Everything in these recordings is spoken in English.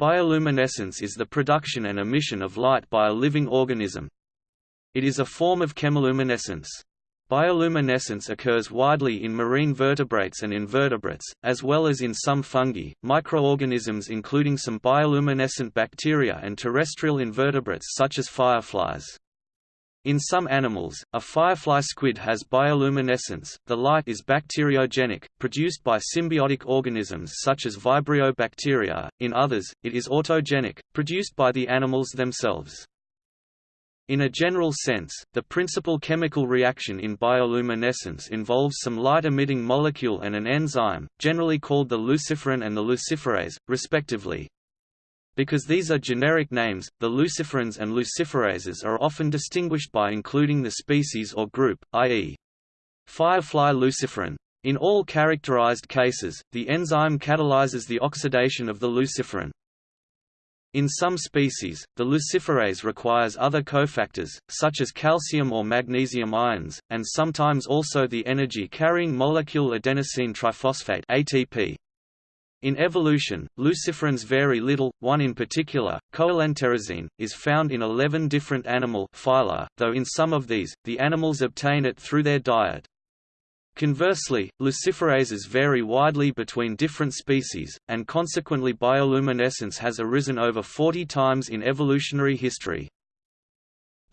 Bioluminescence is the production and emission of light by a living organism. It is a form of chemiluminescence. Bioluminescence occurs widely in marine vertebrates and invertebrates, as well as in some fungi, microorganisms including some bioluminescent bacteria and terrestrial invertebrates such as fireflies. In some animals, a firefly squid has bioluminescence. The light is bacteriogenic, produced by symbiotic organisms such as Vibrio bacteria. In others, it is autogenic, produced by the animals themselves. In a general sense, the principal chemical reaction in bioluminescence involves some light-emitting molecule and an enzyme, generally called the luciferin and the luciferase, respectively. Because these are generic names, the luciferins and luciferases are often distinguished by including the species or group, i.e. firefly luciferin. In all characterized cases, the enzyme catalyzes the oxidation of the luciferin. In some species, the luciferase requires other cofactors, such as calcium or magnesium ions, and sometimes also the energy-carrying molecule adenosine triphosphate ATP. In evolution, luciferins vary little, one in particular, coelenterazine, is found in 11 different animal phyla, though in some of these, the animals obtain it through their diet. Conversely, luciferases vary widely between different species, and consequently bioluminescence has arisen over 40 times in evolutionary history.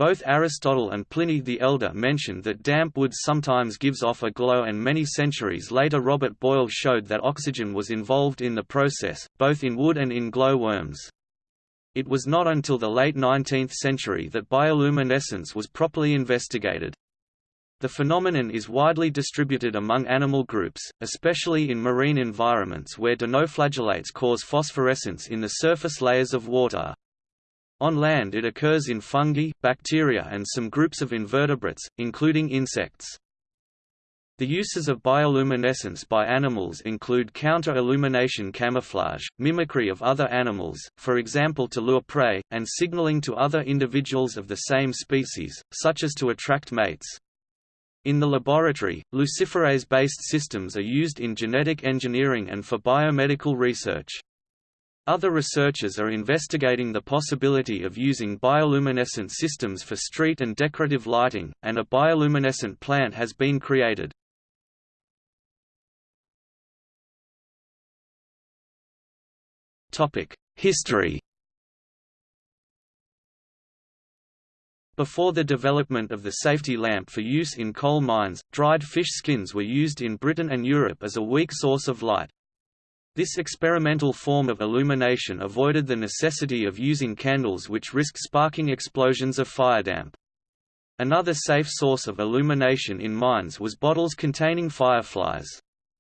Both Aristotle and Pliny the Elder mentioned that damp wood sometimes gives off a glow and many centuries later Robert Boyle showed that oxygen was involved in the process, both in wood and in glow worms. It was not until the late 19th century that bioluminescence was properly investigated. The phenomenon is widely distributed among animal groups, especially in marine environments where dinoflagellates cause phosphorescence in the surface layers of water. On land it occurs in fungi, bacteria and some groups of invertebrates, including insects. The uses of bioluminescence by animals include counter-illumination camouflage, mimicry of other animals, for example to lure prey, and signaling to other individuals of the same species, such as to attract mates. In the laboratory, luciferase-based systems are used in genetic engineering and for biomedical research. Other researchers are investigating the possibility of using bioluminescent systems for street and decorative lighting, and a bioluminescent plant has been created. History Before the development of the safety lamp for use in coal mines, dried fish skins were used in Britain and Europe as a weak source of light. This experimental form of illumination avoided the necessity of using candles which risk sparking explosions of firedamp. Another safe source of illumination in mines was bottles containing fireflies.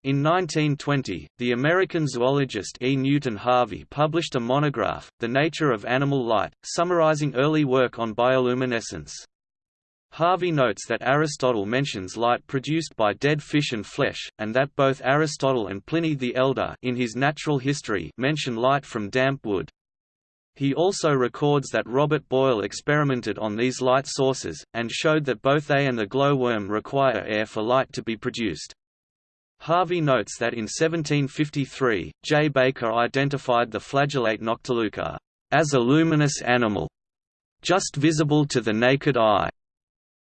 In 1920, the American zoologist E. Newton Harvey published a monograph, The Nature of Animal Light, summarizing early work on bioluminescence. Harvey notes that Aristotle mentions light produced by dead fish and flesh, and that both Aristotle and Pliny the Elder in his Natural History mention light from damp wood. He also records that Robert Boyle experimented on these light sources, and showed that both they and the glowworm require air for light to be produced. Harvey notes that in 1753, J. Baker identified the flagellate Noctiluca as a luminous animal, just visible to the naked eye.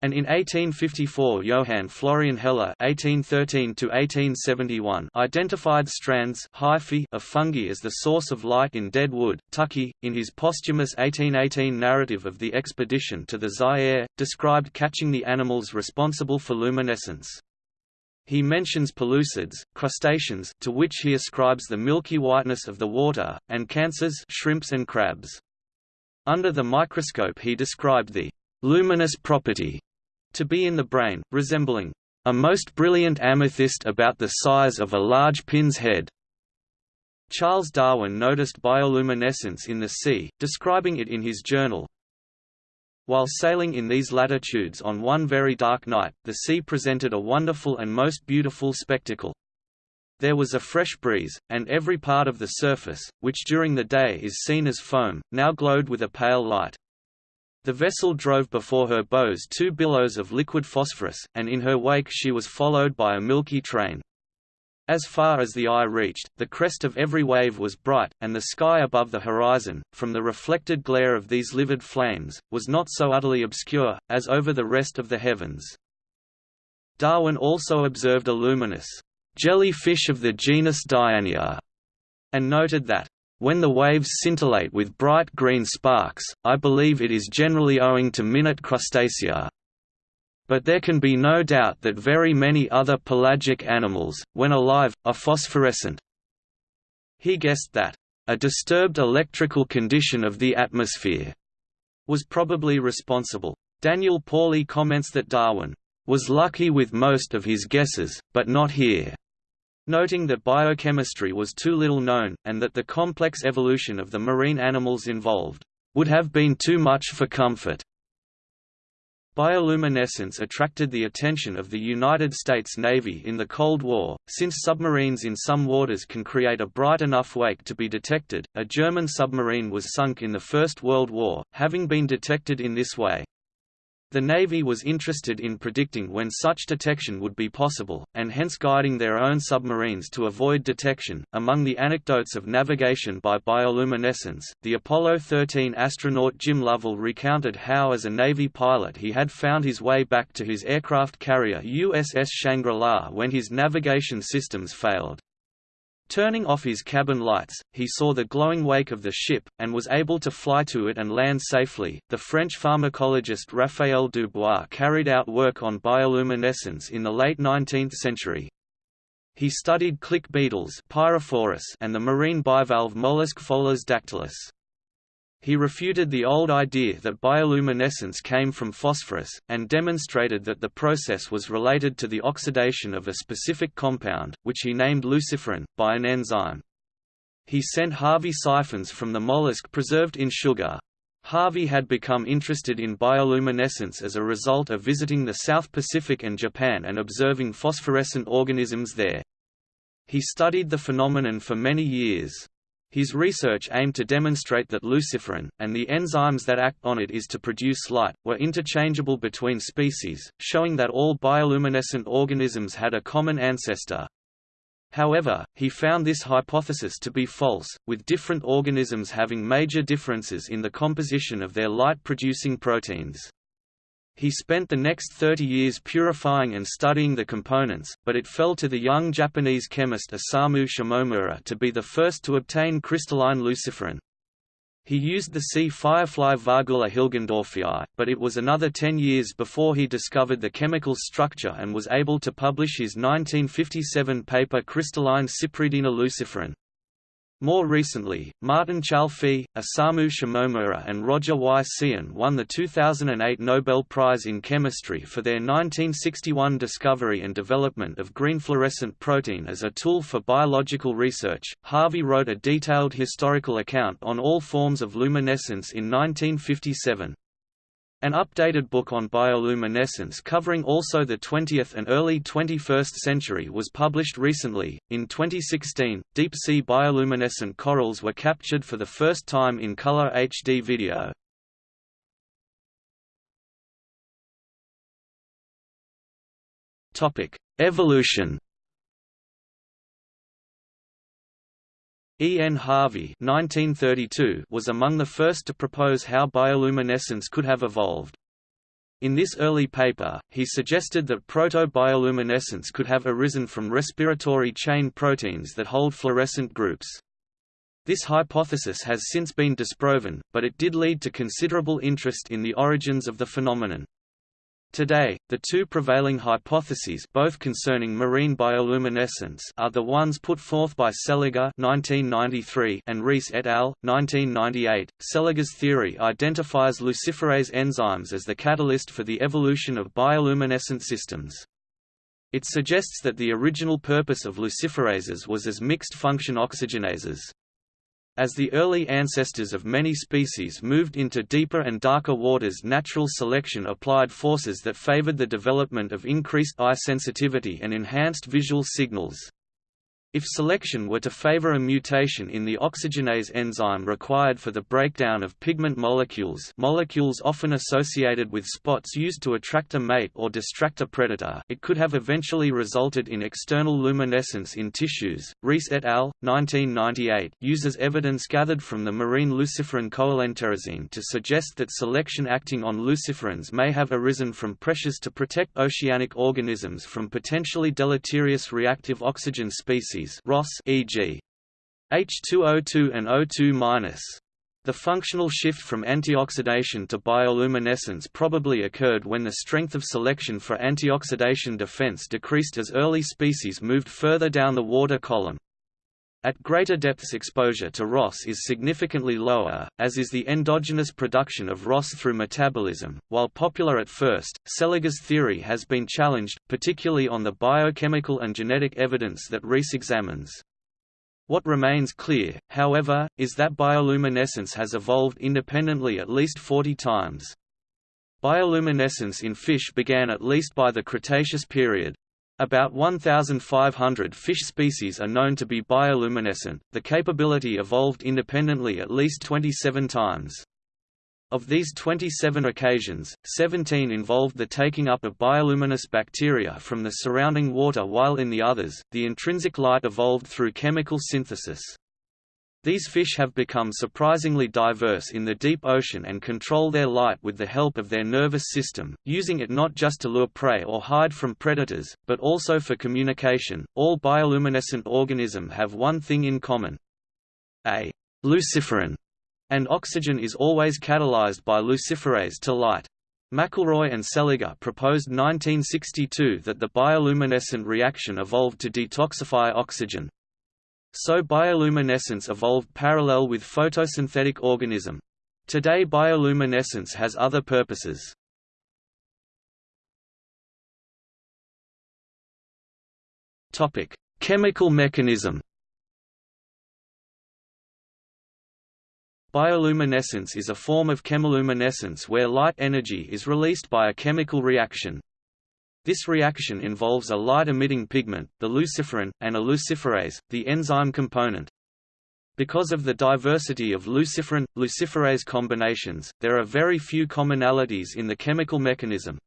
And in 1854 Johann Florian Heller (1813–1871) identified strands hyphae of fungi as the source of light in dead wood. Tuckey, in his posthumous 1818 narrative of the expedition to the Zaire, described catching the animals responsible for luminescence. He mentions pellucids, crustaceans, to which he ascribes the milky whiteness of the water, and cancers, shrimps and crabs. Under the microscope he described the luminous property to be in the brain, resembling a most brilliant amethyst about the size of a large pin's head. Charles Darwin noticed bioluminescence in the sea, describing it in his journal. While sailing in these latitudes on one very dark night, the sea presented a wonderful and most beautiful spectacle. There was a fresh breeze, and every part of the surface, which during the day is seen as foam, now glowed with a pale light. The vessel drove before her bows two billows of liquid phosphorus, and in her wake she was followed by a milky train. As far as the eye reached, the crest of every wave was bright, and the sky above the horizon, from the reflected glare of these livid flames, was not so utterly obscure, as over the rest of the heavens. Darwin also observed a luminous jellyfish of the genus Dianaea, and noted that when the waves scintillate with bright green sparks, I believe it is generally owing to minute crustacea. But there can be no doubt that very many other pelagic animals, when alive, are phosphorescent. He guessed that, a disturbed electrical condition of the atmosphere was probably responsible. Daniel Pauly comments that Darwin was lucky with most of his guesses, but not here noting that biochemistry was too little known, and that the complex evolution of the marine animals involved, "...would have been too much for comfort." Bioluminescence attracted the attention of the United States Navy in the Cold War, since submarines in some waters can create a bright enough wake to be detected. A German submarine was sunk in the First World War, having been detected in this way. The Navy was interested in predicting when such detection would be possible, and hence guiding their own submarines to avoid detection. Among the anecdotes of navigation by bioluminescence, the Apollo 13 astronaut Jim Lovell recounted how, as a Navy pilot, he had found his way back to his aircraft carrier USS Shangri-La when his navigation systems failed. Turning off his cabin lights, he saw the glowing wake of the ship, and was able to fly to it and land safely. The French pharmacologist Raphael Dubois carried out work on bioluminescence in the late 19th century. He studied click beetles and the marine bivalve mollusk Pholas dactylus. He refuted the old idea that bioluminescence came from phosphorus, and demonstrated that the process was related to the oxidation of a specific compound, which he named luciferin, by an enzyme. He sent Harvey siphons from the mollusk preserved in sugar. Harvey had become interested in bioluminescence as a result of visiting the South Pacific and Japan and observing phosphorescent organisms there. He studied the phenomenon for many years. His research aimed to demonstrate that luciferin, and the enzymes that act on it is to produce light, were interchangeable between species, showing that all bioluminescent organisms had a common ancestor. However, he found this hypothesis to be false, with different organisms having major differences in the composition of their light-producing proteins. He spent the next 30 years purifying and studying the components, but it fell to the young Japanese chemist Osamu Shimomura to be the first to obtain crystalline luciferin. He used the sea firefly Vargula hilgendorfii, but it was another ten years before he discovered the chemical structure and was able to publish his 1957 paper Crystalline Cypridina luciferin. More recently, Martin Chalfie, Osamu Shimomura and Roger Y. Tsien won the 2008 Nobel Prize in Chemistry for their 1961 discovery and development of green fluorescent protein as a tool for biological research. Harvey wrote a detailed historical account on all forms of luminescence in 1957. An updated book on bioluminescence covering also the 20th and early 21st century was published recently. In 2016, deep sea bioluminescent corals were captured for the first time in color HD video. Topic: Evolution E. N. Harvey 1932 was among the first to propose how bioluminescence could have evolved. In this early paper, he suggested that proto-bioluminescence could have arisen from respiratory chain proteins that hold fluorescent groups. This hypothesis has since been disproven, but it did lead to considerable interest in the origins of the phenomenon. Today, the two prevailing hypotheses both concerning marine bioluminescence are the ones put forth by Seliger (1993) and Rees et al. 1998. Seliger's theory identifies luciferase enzymes as the catalyst for the evolution of bioluminescent systems. It suggests that the original purpose of luciferases was as mixed-function oxygenases. As the early ancestors of many species moved into deeper and darker waters natural selection applied forces that favored the development of increased eye sensitivity and enhanced visual signals. If selection were to favor a mutation in the oxygenase enzyme required for the breakdown of pigment molecules molecules often associated with spots used to attract a mate or distract a predator it could have eventually resulted in external luminescence in tissues. Rees et al. 1998 uses evidence gathered from the marine luciferin coelenterazine to suggest that selection acting on luciferins may have arisen from pressures to protect oceanic organisms from potentially deleterious reactive oxygen species species ROS e.g. H2O2 and O2-. The functional shift from antioxidation to bioluminescence probably occurred when the strength of selection for antioxidation defense decreased as early species moved further down the water column. At greater depths exposure to ROS is significantly lower, as is the endogenous production of ROS through metabolism. While popular at first, Seliger's theory has been challenged, particularly on the biochemical and genetic evidence that Rees examines. What remains clear, however, is that bioluminescence has evolved independently at least 40 times. Bioluminescence in fish began at least by the Cretaceous period, about 1,500 fish species are known to be bioluminescent, the capability evolved independently at least 27 times. Of these 27 occasions, 17 involved the taking up of bioluminous bacteria from the surrounding water while in the others, the intrinsic light evolved through chemical synthesis. These fish have become surprisingly diverse in the deep ocean and control their light with the help of their nervous system, using it not just to lure prey or hide from predators, but also for communication. All bioluminescent organisms have one thing in common. A luciferin and oxygen is always catalyzed by luciferase to light. McElroy and Seliger proposed 1962 that the bioluminescent reaction evolved to detoxify oxygen, so bioluminescence evolved parallel with photosynthetic organism. Today bioluminescence has other purposes. Topic: Chemical mechanism. Bioluminescence is a form of chemiluminescence where light energy is released by a chemical reaction. This reaction involves a light-emitting pigment, the luciferin, and a luciferase, the enzyme component. Because of the diversity of luciferin-luciferase combinations, there are very few commonalities in the chemical mechanism.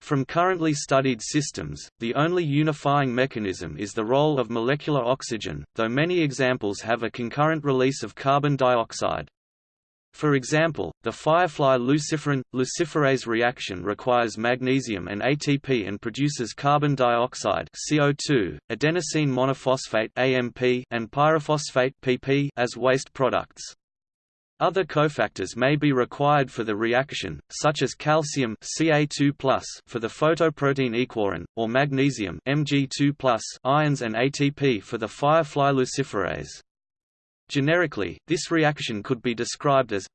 From currently studied systems, the only unifying mechanism is the role of molecular oxygen, though many examples have a concurrent release of carbon dioxide. For example, the firefly luciferin luciferase reaction requires magnesium and ATP and produces carbon dioxide CO2, adenosine monophosphate AMP and pyrophosphate PP as waste products. Other cofactors may be required for the reaction, such as calcium Ca2+ for the photoprotein aequorin, or magnesium Mg2+ ions and ATP for the firefly luciferase. Generically, this reaction could be described as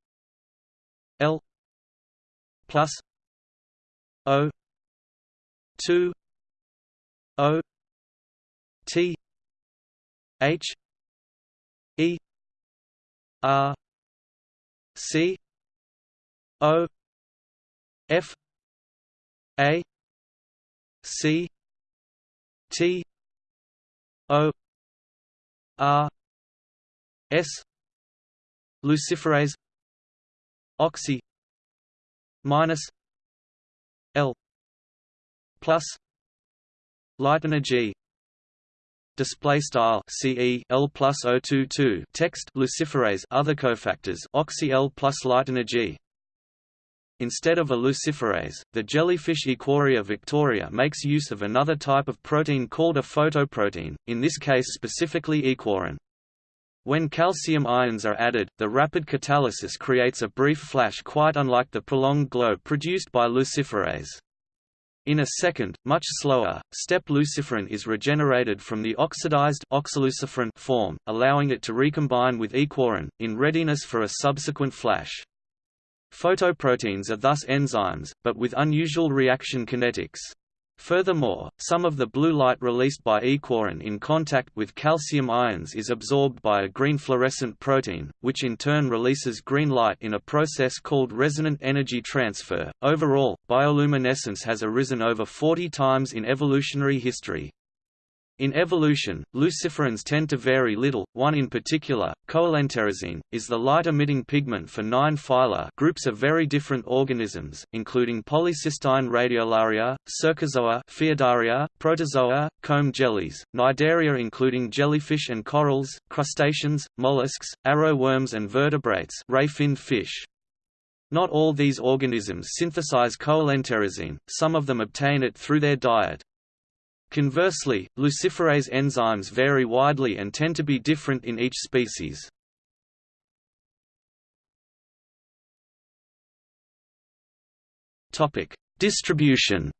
L plus O two O T H E R C O F A C T O R S. Luciferase. Oxy. Minus. L. Plus. Light energy display style. CE L plus O22 text. Luciferase. Other cofactors. Oxy L plus light energy Instead of a luciferase, the jellyfish Aequorea victoria makes use of another type of protein called a photoprotein, in this case specifically aequorin. When calcium ions are added, the rapid catalysis creates a brief flash quite unlike the prolonged glow produced by luciferase. In a second, much slower, step luciferin is regenerated from the oxidized oxyluciferin form, allowing it to recombine with aequorin, in readiness for a subsequent flash. Photoproteins are thus enzymes, but with unusual reaction kinetics. Furthermore, some of the blue light released by aequorin in contact with calcium ions is absorbed by a green fluorescent protein, which in turn releases green light in a process called resonant energy transfer. Overall, bioluminescence has arisen over 40 times in evolutionary history. In evolution, luciferins tend to vary little. One in particular, coelenterazine, is the light-emitting pigment for nine phyla groups of very different organisms, including polycystine radiolaria, cercozoa, Phaeodarea, protozoa, comb jellies, cnidaria including jellyfish and corals, crustaceans, mollusks, arrow worms and vertebrates ray-finned fish. Not all these organisms synthesize coelenterazine, some of them obtain it through their diet. Conversely, luciferase enzymes vary widely and tend to be different in each species. Distribution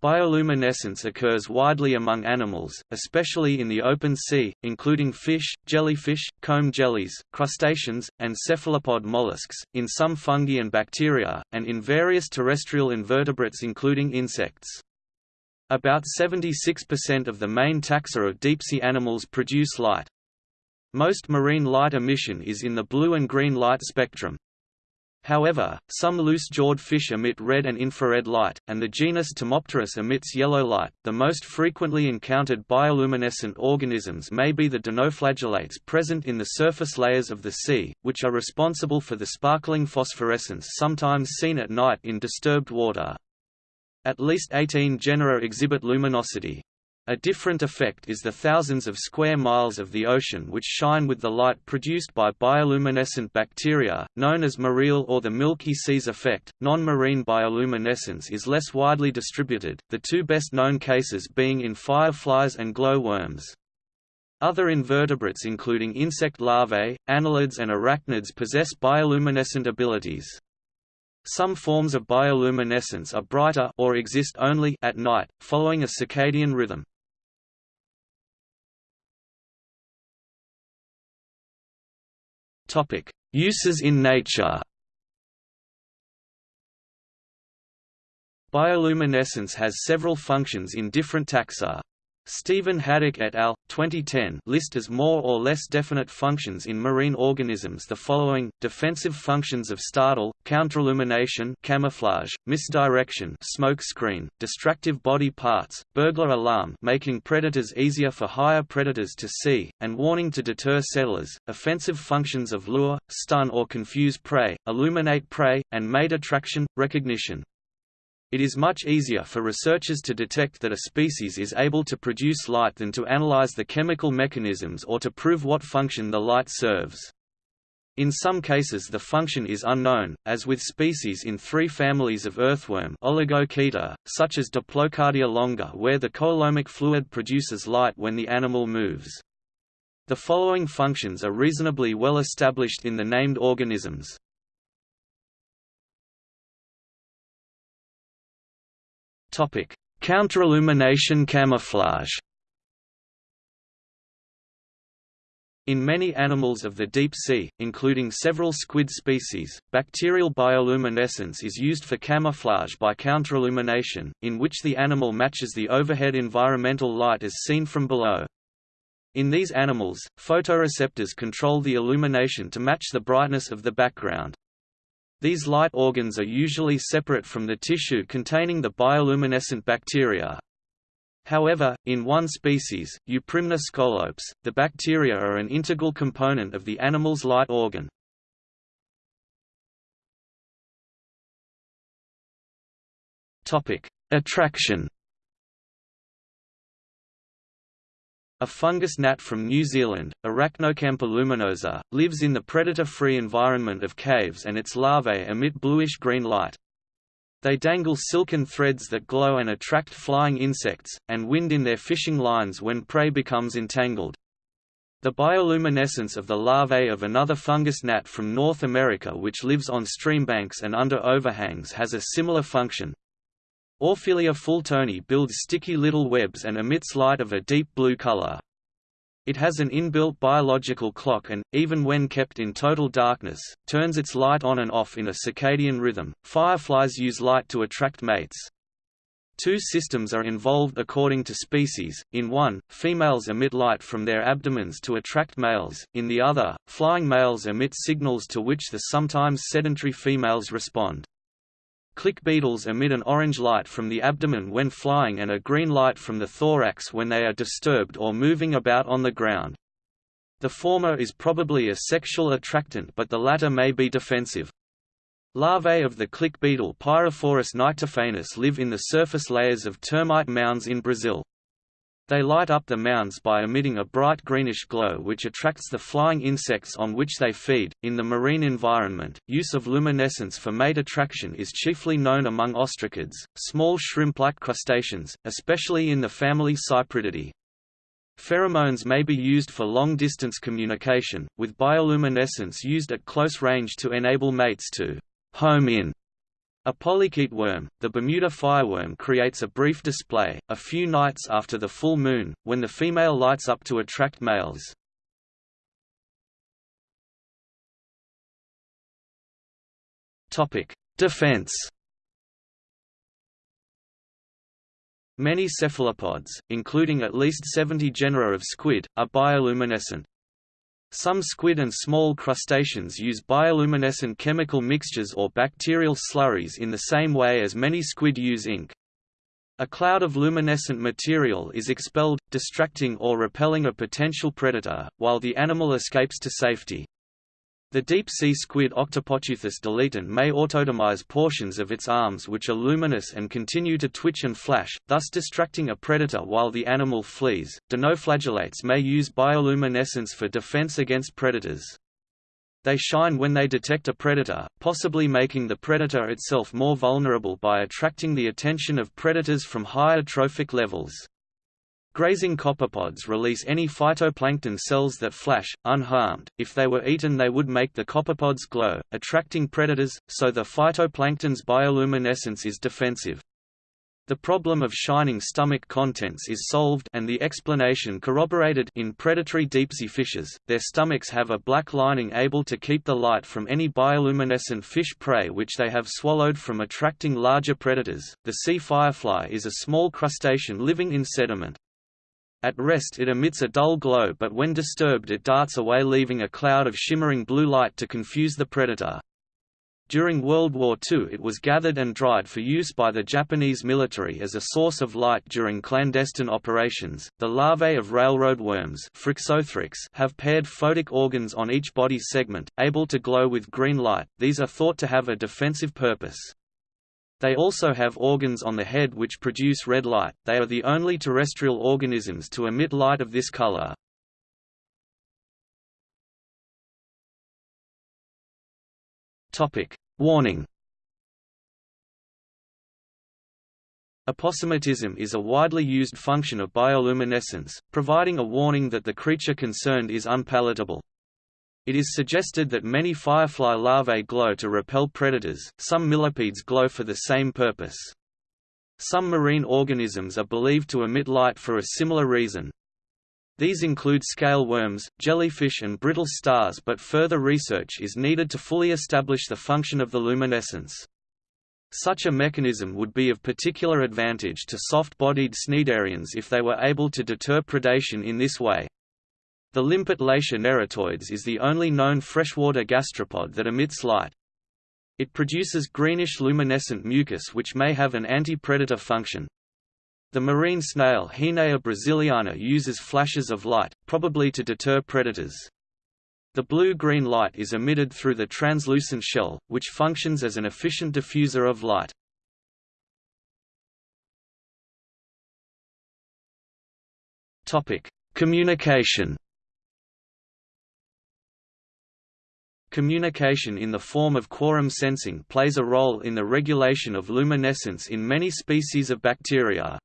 Bioluminescence occurs widely among animals, especially in the open sea, including fish, jellyfish, comb jellies, crustaceans, and cephalopod mollusks, in some fungi and bacteria, and in various terrestrial invertebrates including insects. About 76% of the main taxa of deep-sea animals produce light. Most marine light emission is in the blue and green light spectrum, However, some loose-jawed fish emit red and infrared light, and the genus Tomopteris emits yellow light. The most frequently encountered bioluminescent organisms may be the dinoflagellates present in the surface layers of the sea, which are responsible for the sparkling phosphorescence sometimes seen at night in disturbed water. At least 18 genera exhibit luminosity. A different effect is the thousands of square miles of the ocean which shine with the light produced by bioluminescent bacteria, known as Mareel or the Milky Seas effect. Non marine bioluminescence is less widely distributed, the two best known cases being in fireflies and glowworms. Other invertebrates including insect larvae, annelids and arachnids possess bioluminescent abilities. Some forms of bioluminescence are brighter or exist only at night, following a circadian rhythm. Topic: Uses in nature. Bioluminescence has several functions in different taxa. Stephen Haddock et al. 2010 list as more or less definite functions in marine organisms the following: defensive functions of startle, counterillumination, camouflage, misdirection, smoke screen, distractive body parts, burglar alarm, making predators easier for higher predators to see, and warning to deter settlers, offensive functions of lure, stun or confuse prey, illuminate prey, and mate attraction, recognition. It is much easier for researchers to detect that a species is able to produce light than to analyze the chemical mechanisms or to prove what function the light serves. In some cases the function is unknown, as with species in three families of earthworm Oligochaeta, such as Diplocardia longa where the coelomic fluid produces light when the animal moves. The following functions are reasonably well established in the named organisms. Topic: Counterillumination camouflage. In many animals of the deep sea, including several squid species, bacterial bioluminescence is used for camouflage by counterillumination, in which the animal matches the overhead environmental light as seen from below. In these animals, photoreceptors control the illumination to match the brightness of the background. These light organs are usually separate from the tissue containing the bioluminescent bacteria. However, in one species, Euprymna scolopes, the bacteria are an integral component of the animal's light organ. Attraction A fungus gnat from New Zealand, Arachnocampa luminosa, lives in the predator-free environment of caves and its larvae emit bluish-green light. They dangle silken threads that glow and attract flying insects, and wind in their fishing lines when prey becomes entangled. The bioluminescence of the larvae of another fungus gnat from North America which lives on streambanks and under overhangs has a similar function, Orfelia fultoni builds sticky little webs and emits light of a deep blue color. It has an inbuilt biological clock and, even when kept in total darkness, turns its light on and off in a circadian rhythm. Fireflies use light to attract mates. Two systems are involved according to species, in one, females emit light from their abdomens to attract males, in the other, flying males emit signals to which the sometimes sedentary females respond. Click beetles emit an orange light from the abdomen when flying and a green light from the thorax when they are disturbed or moving about on the ground. The former is probably a sexual attractant but the latter may be defensive. Larvae of the click beetle Pyrophorus nyctophanus live in the surface layers of termite mounds in Brazil. They light up the mounds by emitting a bright greenish glow which attracts the flying insects on which they feed. In the marine environment, use of luminescence for mate attraction is chiefly known among ostracods, small shrimp-like crustaceans, especially in the family Cyprididae. Pheromones may be used for long-distance communication, with bioluminescence used at close range to enable mates to home in a polychaete worm, the Bermuda fireworm creates a brief display, a few nights after the full moon, when the female lights up to attract males. Defense Many cephalopods, including at least 70 genera of squid, are bioluminescent. Some squid and small crustaceans use bioluminescent chemical mixtures or bacterial slurries in the same way as many squid use ink. A cloud of luminescent material is expelled, distracting or repelling a potential predator, while the animal escapes to safety. The deep-sea squid Octopoteuthis deletron may autotomize portions of its arms which are luminous and continue to twitch and flash, thus distracting a predator while the animal flees. Dinoflagellates may use bioluminescence for defense against predators. They shine when they detect a predator, possibly making the predator itself more vulnerable by attracting the attention of predators from higher trophic levels. Grazing copepods release any phytoplankton cells that flash, unharmed. If they were eaten they would make the copepods glow, attracting predators, so the phytoplankton's bioluminescence is defensive. The problem of shining stomach contents is solved and the explanation corroborated in predatory deep-sea fishes. Their stomachs have a black lining able to keep the light from any bioluminescent fish prey which they have swallowed from attracting larger predators. The sea firefly is a small crustacean living in sediment. At rest it emits a dull glow but when disturbed it darts away leaving a cloud of shimmering blue light to confuse the predator. During World War II it was gathered and dried for use by the Japanese military as a source of light during clandestine operations. The larvae of railroad worms have paired photic organs on each body segment, able to glow with green light. These are thought to have a defensive purpose. They also have organs on the head which produce red light, they are the only terrestrial organisms to emit light of this color. Topic: Warning Aposematism is a widely used function of bioluminescence, providing a warning that the creature concerned is unpalatable. It is suggested that many firefly larvae glow to repel predators, some millipedes glow for the same purpose. Some marine organisms are believed to emit light for a similar reason. These include scale worms, jellyfish and brittle stars but further research is needed to fully establish the function of the luminescence. Such a mechanism would be of particular advantage to soft-bodied cnidarians if they were able to deter predation in this way. The limpet Latia neritoides is the only known freshwater gastropod that emits light. It produces greenish luminescent mucus which may have an anti-predator function. The marine snail Hinea brasiliana uses flashes of light, probably to deter predators. The blue-green light is emitted through the translucent shell, which functions as an efficient diffuser of light. Communication Communication in the form of quorum sensing plays a role in the regulation of luminescence in many species of bacteria.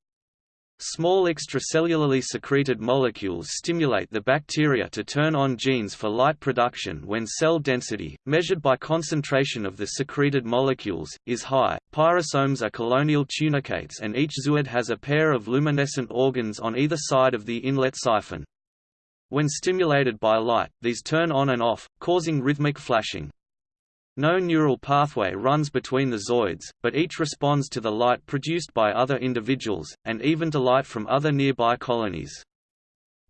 Small extracellularly secreted molecules stimulate the bacteria to turn on genes for light production when cell density, measured by concentration of the secreted molecules, is high. Pyrosomes are colonial tunicates and each zooid has a pair of luminescent organs on either side of the inlet siphon. When stimulated by light, these turn on and off, causing rhythmic flashing. No neural pathway runs between the zooids, but each responds to the light produced by other individuals, and even to light from other nearby colonies.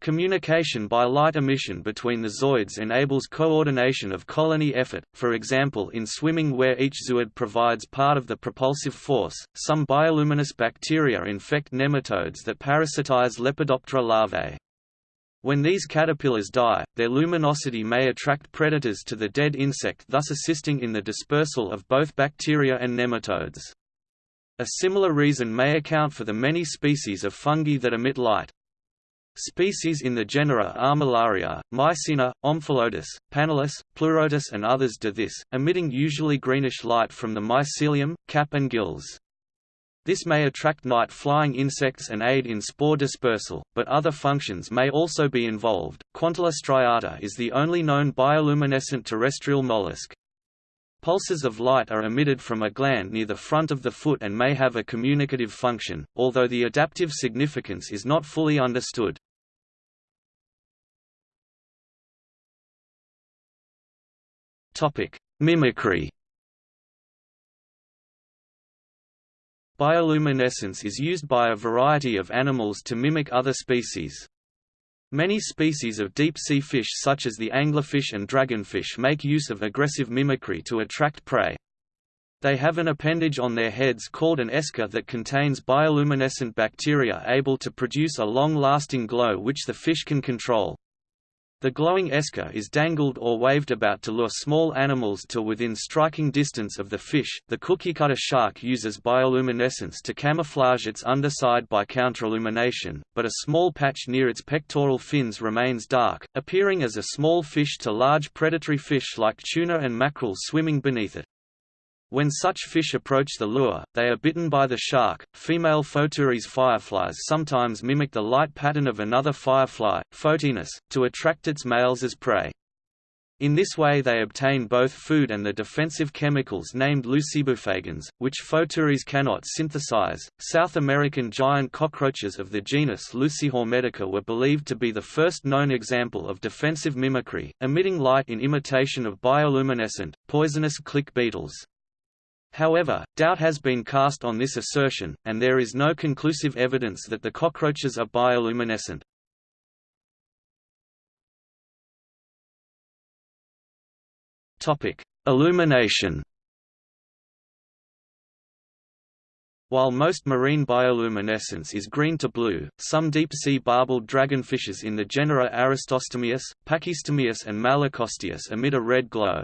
Communication by light emission between the zooids enables coordination of colony effort, for example in swimming where each zooid provides part of the propulsive force. Some bioluminescent bacteria infect nematodes that parasitize Lepidoptera larvae. When these caterpillars die, their luminosity may attract predators to the dead insect thus assisting in the dispersal of both bacteria and nematodes. A similar reason may account for the many species of fungi that emit light. Species in the genera Armillaria, Mycena, Omphalotus, Panellus, Pleurotus and others do this, emitting usually greenish light from the mycelium, cap and gills. This may attract night-flying insects and aid in spore dispersal, but other functions may also be involved. Quantula striata is the only known bioluminescent terrestrial mollusk. Pulses of light are emitted from a gland near the front of the foot and may have a communicative function, although the adaptive significance is not fully understood. Mimicry Bioluminescence is used by a variety of animals to mimic other species. Many species of deep-sea fish such as the anglerfish and dragonfish make use of aggressive mimicry to attract prey. They have an appendage on their heads called an esca that contains bioluminescent bacteria able to produce a long-lasting glow which the fish can control. The glowing esca is dangled or waved about to lure small animals to within striking distance of the fish. The cookie cutter shark uses bioluminescence to camouflage its underside by counterillumination, but a small patch near its pectoral fins remains dark, appearing as a small fish to large predatory fish like tuna and mackerel swimming beneath it. When such fish approach the lure, they are bitten by the shark. Female Photuris fireflies sometimes mimic the light pattern of another firefly, Photinus, to attract its males as prey. In this way they obtain both food and the defensive chemicals named lucibufagins, which Photuris cannot synthesize. South American giant cockroaches of the genus Lucihormetica were believed to be the first known example of defensive mimicry, emitting light in imitation of bioluminescent, poisonous click beetles. However, doubt has been cast on this assertion, and there is no conclusive evidence that the cockroaches are bioluminescent. Illumination While most marine bioluminescence is green to blue, some deep-sea barbelled dragonfishes in the genera Aristostomias, Pachystomias and Malacosteus emit a red glow.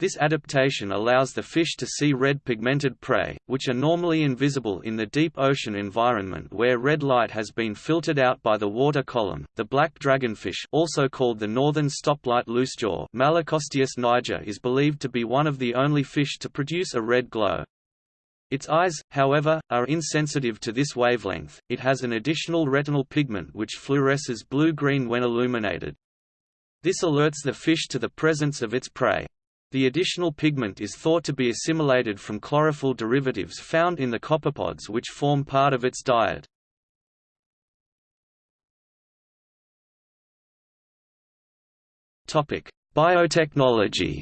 This adaptation allows the fish to see red pigmented prey, which are normally invisible in the deep ocean environment where red light has been filtered out by the water column. The black dragonfish, also called the northern stoplight loosejaw, Malacosteus niger, is believed to be one of the only fish to produce a red glow. Its eyes, however, are insensitive to this wavelength. It has an additional retinal pigment which fluoresces blue-green when illuminated. This alerts the fish to the presence of its prey. The additional pigment is thought to be assimilated from chlorophyll derivatives found in the copepods which form part of its diet. Biotechnology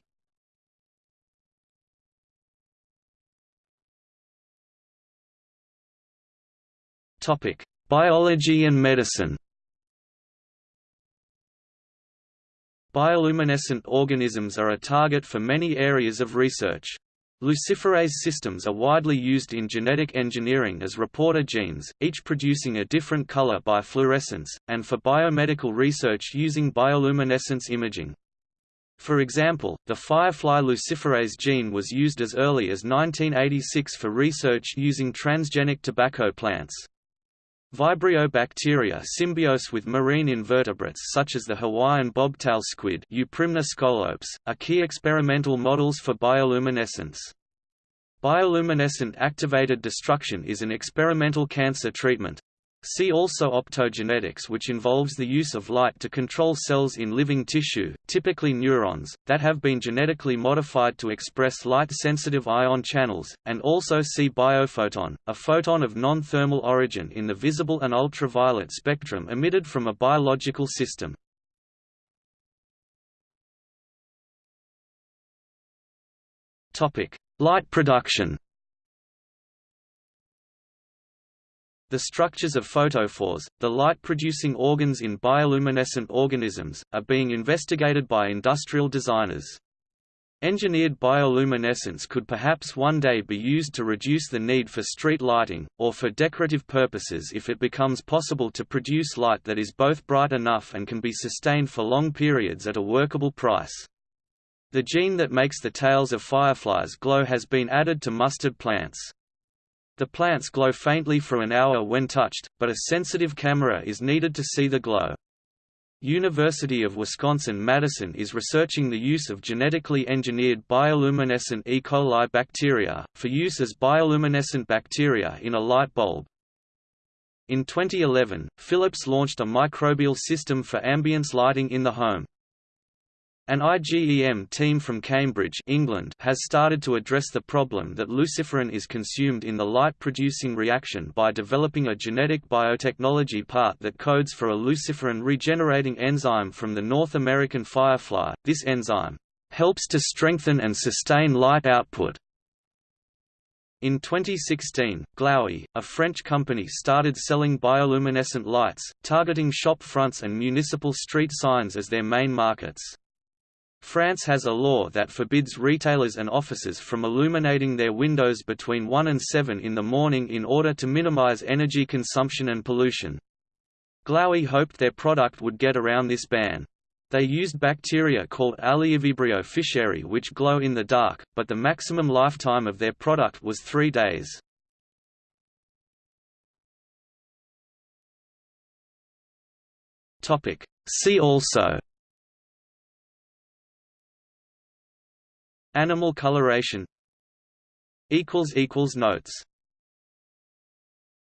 Biology and medicine Bioluminescent organisms are a target for many areas of research. Luciferase systems are widely used in genetic engineering as reporter genes, each producing a different color by fluorescence, and for biomedical research using bioluminescence imaging. For example, the firefly luciferase gene was used as early as 1986 for research using transgenic tobacco plants. Vibrio bacteria symbiose with marine invertebrates such as the Hawaiian bobtail squid Euprymna scolopes, are key experimental models for bioluminescence. Bioluminescent activated destruction is an experimental cancer treatment. See also optogenetics which involves the use of light to control cells in living tissue, typically neurons, that have been genetically modified to express light-sensitive ion channels, and also see biophoton, a photon of non-thermal origin in the visible and ultraviolet spectrum emitted from a biological system. Light production The structures of photophores, the light-producing organs in bioluminescent organisms, are being investigated by industrial designers. Engineered bioluminescence could perhaps one day be used to reduce the need for street lighting, or for decorative purposes if it becomes possible to produce light that is both bright enough and can be sustained for long periods at a workable price. The gene that makes the tails of fireflies glow has been added to mustard plants. The plants glow faintly for an hour when touched, but a sensitive camera is needed to see the glow. University of Wisconsin-Madison is researching the use of genetically engineered bioluminescent E. coli bacteria, for use as bioluminescent bacteria in a light bulb. In 2011, Philips launched a microbial system for ambience lighting in the home. An IGEM team from Cambridge England has started to address the problem that luciferin is consumed in the light-producing reaction by developing a genetic biotechnology part that codes for a luciferin regenerating enzyme from the North American firefly. This enzyme helps to strengthen and sustain light output. In 2016, Glowee, a French company started selling bioluminescent lights, targeting shop fronts and municipal street signs as their main markets. France has a law that forbids retailers and offices from illuminating their windows between 1 and 7 in the morning in order to minimize energy consumption and pollution. Glowee hoped their product would get around this ban. They used bacteria called Aliivibrio fischeri which glow in the dark, but the maximum lifetime of their product was three days. See also Animal coloration. Notes